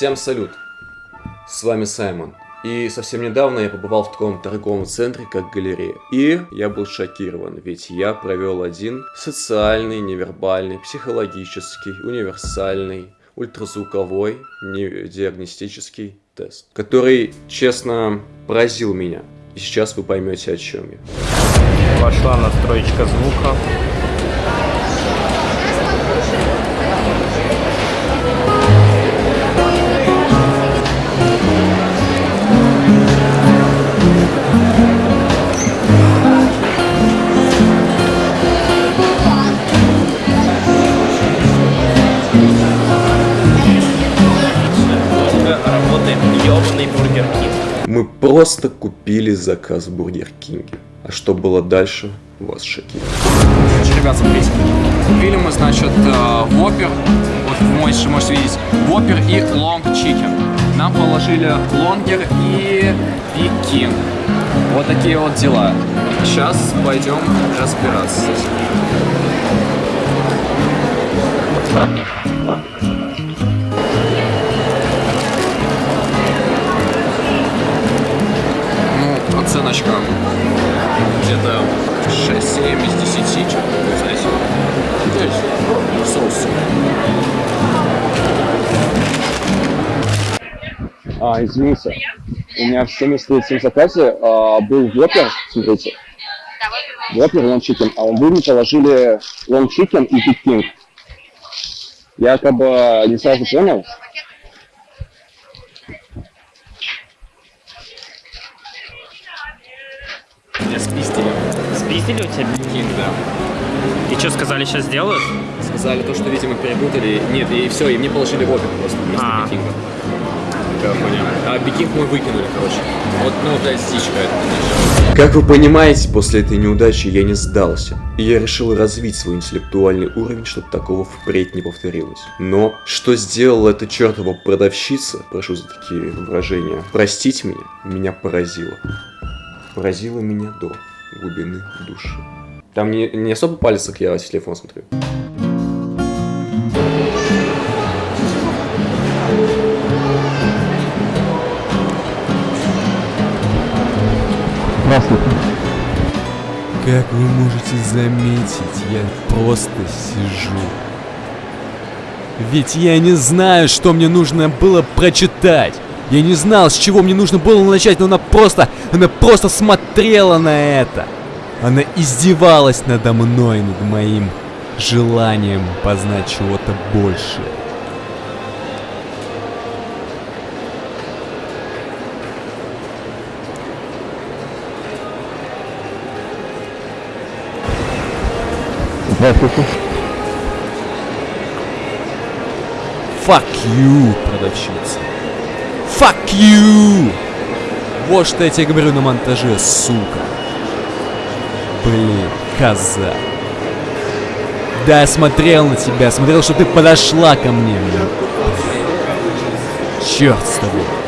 Всем салют! С вами Саймон. И совсем недавно я побывал в таком торговом центре, как галерея. И я был шокирован, ведь я провел один социальный, невербальный, психологический, универсальный, ультразвуковой, диагностический тест, который, честно, поразил меня. И сейчас вы поймете, о чем я. Пошла настроечка звука. Просто купили заказ в Бургер Кинге. А что было дальше, вас шокирует. Значит, ребят, смотрите. Купили мы, значит, Whopper. Вот вы можете, видеть. Whopper и Long Chicken. Нам положили лонгер и Big Вот такие вот дела. Сейчас пойдем разбираться. Оценочка где-то 6-7 из 10, что-то знаете. Здесь соус. А, извините, у меня в 73 заказе а, был Whopper, смотрите. Whopper, Long Chicken, а вы мне положили Long Chicken и Big King. Я как бы не сразу понял, Спиздили у тебя Кинг, да. И что сказали, сейчас сделают? Сказали то, что, видимо, перепутали. Нет, и все, и мне положили вопер просто вместо А. бикинга. А бикинг мы выкинули, короче. Вот, ну, блядь, стичка это. Как вы понимаете, после этой неудачи я не сдался. И я решил развить свой интеллектуальный уровень, чтобы такого впредь не повторилось. Но, что сделала эта чертова продавщица, прошу за такие выражения, простить меня, меня поразило. Поразило меня до глубины души. Там не, не особо палец, как я в телефон смотрю. Здравствуйте. Как вы можете заметить, я просто сижу. Ведь я не знаю, что мне нужно было прочитать. Я не знал, с чего мне нужно было начать, но она просто, она просто смотрела на это. Она издевалась надо мной, над моим желанием познать чего-то большее. Здравствуйте. Fuck you, продавщица. Fuck you! Вот что я тебе говорю на монтаже, сука. Блин, коза. Да, я смотрел на тебя, смотрел, что ты подошла ко мне. Черт с тобой.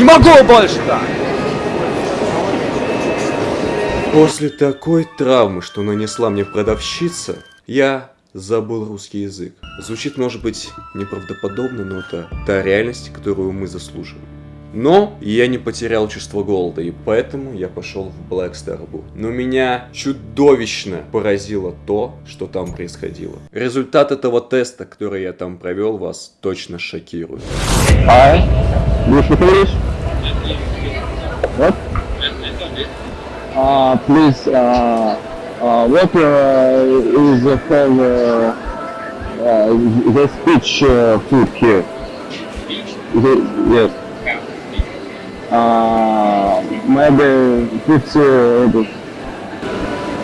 Не могу больше так! После такой травмы, что нанесла мне продавщица, я забыл русский язык. Звучит, может быть, неправдоподобно, но это та реальность, которую мы заслуживаем. Но я не потерял чувство голода, и поэтому я пошел в Black Star Blue. Но меня чудовищно поразило то, что там происходило. Результат этого теста, который я там провел, вас точно шокирует. Hi. Uh, please uh, uh, what is uh, the speech food here? Yes. Uh, maybe 50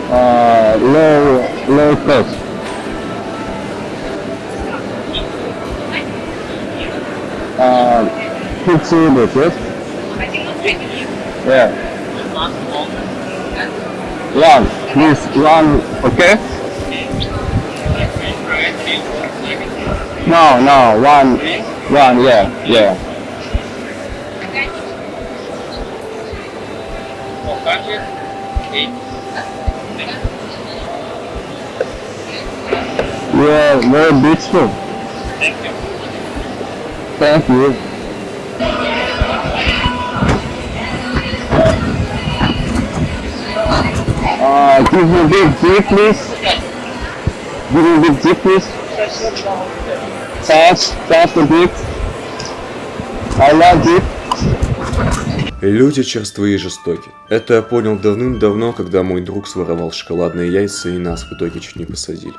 uh, low low cost. Uh, 50 euros, yes? Yeah. Long, please, long, okay? No, no, one, one, yeah, yeah. Yeah, very beautiful. Thank you. Thank you. Uh, give me big deep, please. Give me big deep, please. Thanks, thanks for deep. I love deep. Люди черствые и жестоки. Это я понял давным-давно, когда мой друг своровал шоколадные яйца и нас в итоге чуть не посадили.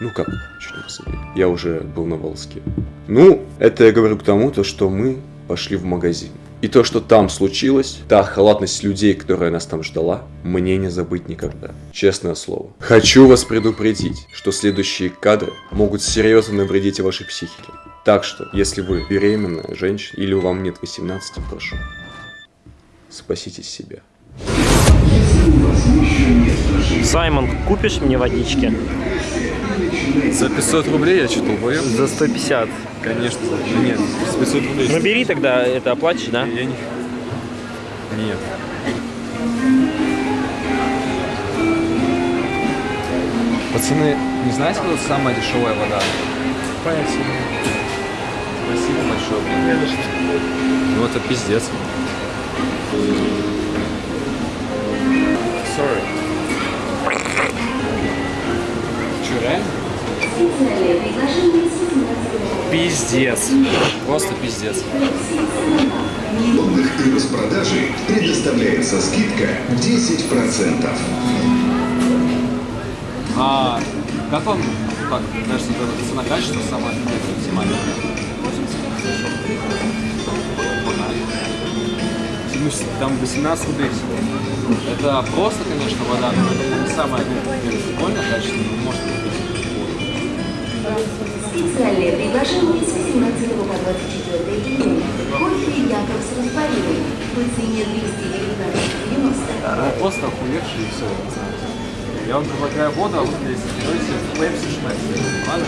Ну как, чуть не посадили. Я уже был на волоске. Ну, это я говорю к тому, то, что мы пошли в магазин. И то, что там случилось, та халатность людей, которая нас там ждала, мне не забыть никогда. Честное слово. Хочу вас предупредить, что следующие кадры могут серьезно навредить вашей психике. Так что, если вы беременная женщина или вам нет 18, прошу, спасите себя. Саймон, купишь мне водички? За 500 рублей я что-то убоем? За 150. Конечно. Нет, с 500 рублей. Ну бери тогда, это оплатишь, да? Я не... Нет. Пацаны, не знаете, кто самая дешевая вода? Спасибо. Спасибо большое, блин. Ну это пиздец. Пиздец. Просто пиздец. лонных и распродажи предоставляется скидка 10%. А как вам, вот эта цена качество самое максимальное? Ну, Там 18 рублей всего. Это просто, конечно, вода, но это не самое ну, прикольное качество, но может быть. Специальное предложение с 18 по 24 июня. Кофе Якобс растворимый по цене 219,90. Ну, просто охуевший и все, я вам предлагаю воду, а вы, если берете Пепси Шмепси. Ладно?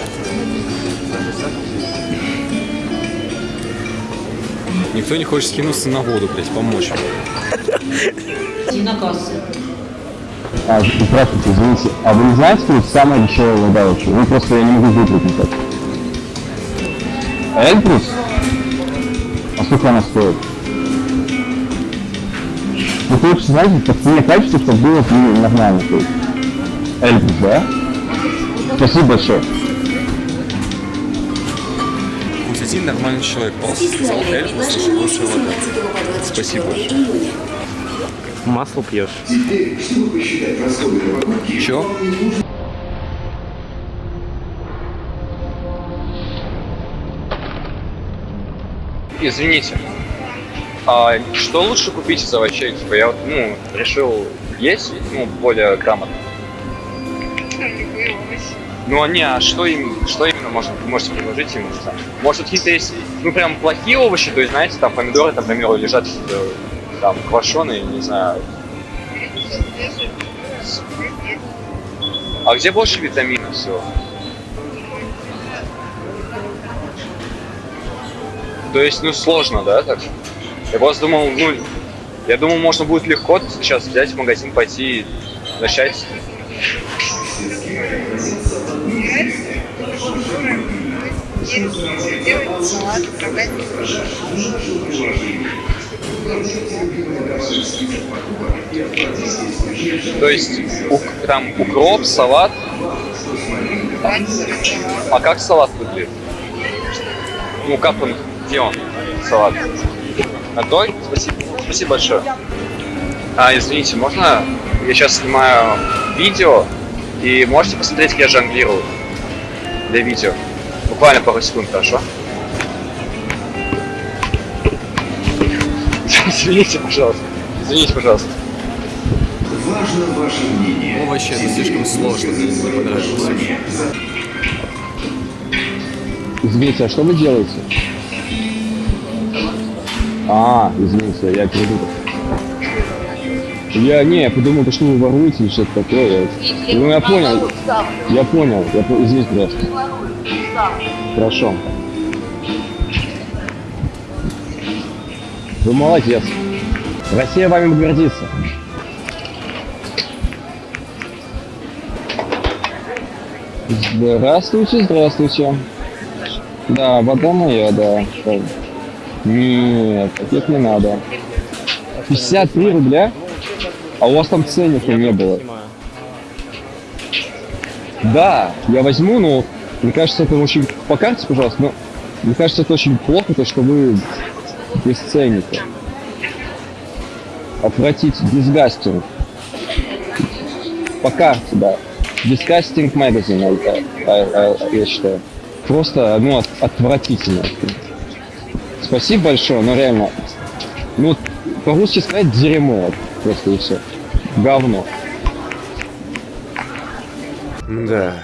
За 60 рублей. Никто не хочет скинуться на воду, блядь, помочь. А, здравствуйте, извините. А вы не знаете, что это самая дешевая вода вообще? Ну просто я не могу выбрать никак. Эльбрус? А сколько она стоит? Ну, короче, знаете, по цене качества, чтобы было нормально. То есть. Эльбрус, да? Спасибо большое. Пусть один нормальный человек просто сказал Специальное Эльфус, что предложение с лучшая вода. 18 по 24 Спасибо. июня. Масло пьешь. Теперь, чтобы посчитать расходы на покупки, Чё? Извините, а что лучше купить из овощей? Типа я вот, ну, решил есть, ну, более грамотно. Ну, а не, а что, им, что именно можно, можете предложить ему? Может, какие-то есть, ну, прям плохие овощи, то есть, знаете, там помидоры, там, к примеру, лежат э, там квашеные, не знаю. А где больше витаминов всего? То есть, ну, сложно, да, так? Я просто думал, ну, я думал, можно будет легко сейчас взять в магазин, пойти и начать. То есть, там укроп, салат. А как салат выглядит? Ну, как он, где он, салат? На той? Спасибо, спасибо большое. А, извините, можно? Я сейчас снимаю видео, и можете посмотреть, как я жонглирую для видео? Буквально пару секунд, хорошо? Извините, пожалуйста. Извините, пожалуйста. важно ваше мнение. Овощи это слишком сложно, мне не понравилось. Извините, а что вы делаете? А, извините, я передумал. Я, не, я подумал, то, что вы воруете или что-то такое. Ну, я понял. Я понял. Я Извините, пожалуйста. Хорошо. Вы молодец. Россия вами гордится. Здравствуйте, здравствуйте. Да, вода моя, да. Нет, таких не надо. 53 рубля? А у вас там ценника не было. Да, я возьму, но мне кажется, это очень... По карте, пожалуйста, но мне кажется, это очень плохо, то, что вы без ценника. Отвратить, disgusting. По карте, да. А, а, я считаю. Просто, ну, от- отвратительно. Спасибо большое, но реально, ну, по-русски сказать дерьмо, просто и все. Говно. Да,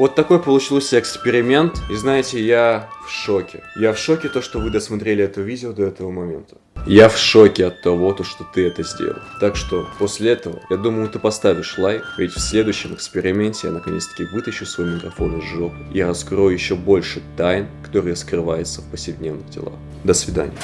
вот такой получился эксперимент, и знаете, я в шоке. Я в шоке то, что вы досмотрели это видео до этого момента. Я в шоке от того, то, что ты это сделал. Так что, после этого, я думаю, ты поставишь лайк, ведь в следующем эксперименте я наконец-таки вытащу свой микрофон из жопы и раскрою еще больше тайн, которые скрываются в повседневных делах. До свидания.